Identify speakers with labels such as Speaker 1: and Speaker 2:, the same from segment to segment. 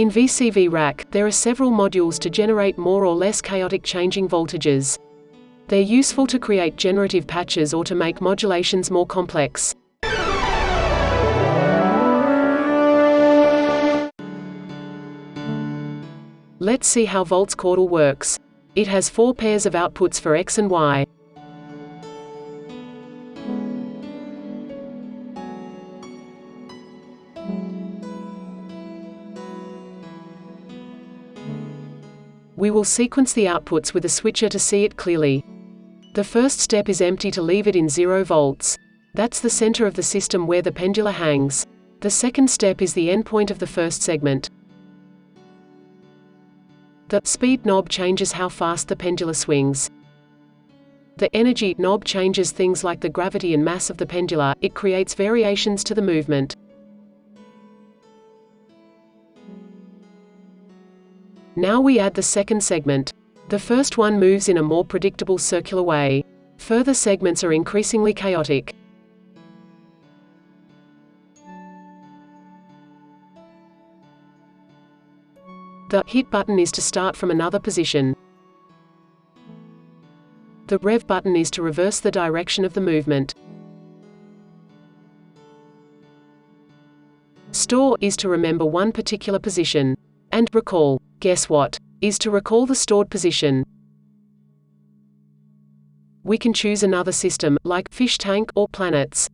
Speaker 1: In VCV rack, there are several modules to generate more or less chaotic changing voltages. They're useful to create generative patches or to make modulations more complex. Let's see how Volt's Chordal works. It has four pairs of outputs for X and Y. We will sequence the outputs with a switcher to see it clearly. The first step is empty to leave it in 0 volts. That's the center of the system where the pendula hangs. The second step is the endpoint of the first segment. The speed knob changes how fast the pendula swings. The energy knob changes things like the gravity and mass of the pendula, it creates variations to the movement. Now we add the second segment. The first one moves in a more predictable circular way. Further segments are increasingly chaotic. The hit button is to start from another position. The rev button is to reverse the direction of the movement. Store is to remember one particular position. And recall, guess what, is to recall the stored position. We can choose another system, like fish tank or planets.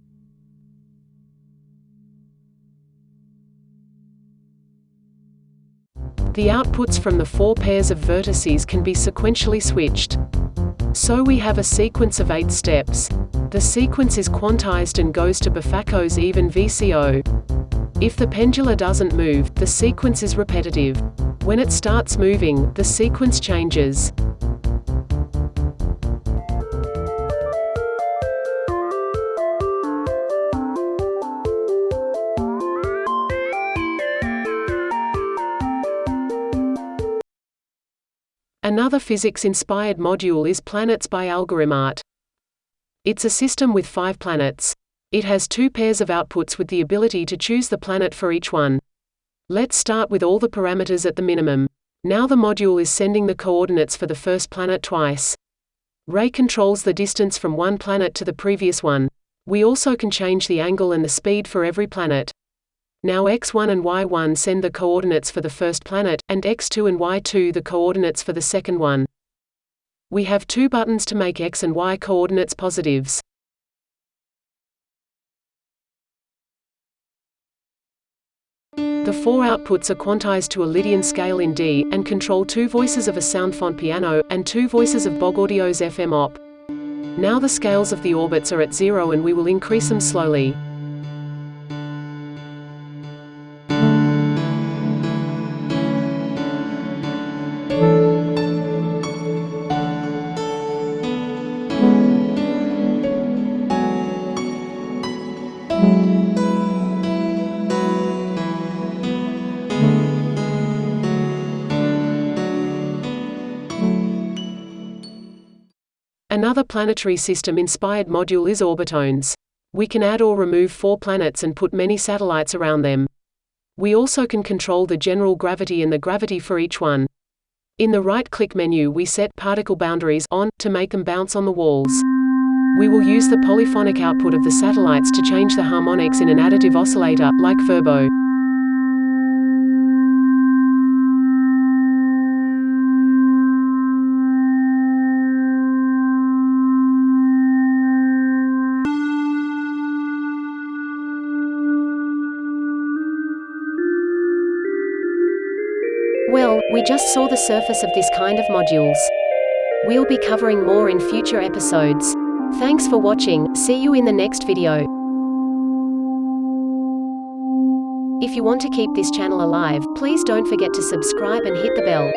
Speaker 1: The outputs from the four pairs of vertices can be sequentially switched. So we have a sequence of eight steps. The sequence is quantized and goes to Befaco's even VCO. If the pendula doesn't move, the sequence is repetitive. When it starts moving, the sequence changes. Another physics-inspired module is Planets by Algoritmarte. It's a system with five planets. It has two pairs of outputs with the ability to choose the planet for each one. Let's start with all the parameters at the minimum. Now the module is sending the coordinates for the first planet twice. Ray controls the distance from one planet to the previous one. We also can change the angle and the speed for every planet. Now x1 and y1 send the coordinates for the first planet, and x2 and y2 the coordinates for the second one. We have two buttons to make x and y coordinates positives. The four outputs are quantized to a Lydian scale in D, and control two voices of a sound font piano, and two voices of Bogaudio's FM op. Now the scales of the orbits are at zero and we will increase them slowly. Another planetary system-inspired module is Orbitones. We can add or remove four planets and put many satellites around them. We also can control the general gravity and the gravity for each one. In the right-click menu we set particle boundaries on to make them bounce on the walls. We will use the polyphonic output of the satellites to change the harmonics in an additive oscillator, like Verbo.
Speaker 2: We just saw the surface of this kind of modules. We'll be covering more in future episodes. Thanks for watching, see you in the next video. If you want to keep this channel alive, please don't forget to subscribe and hit the bell.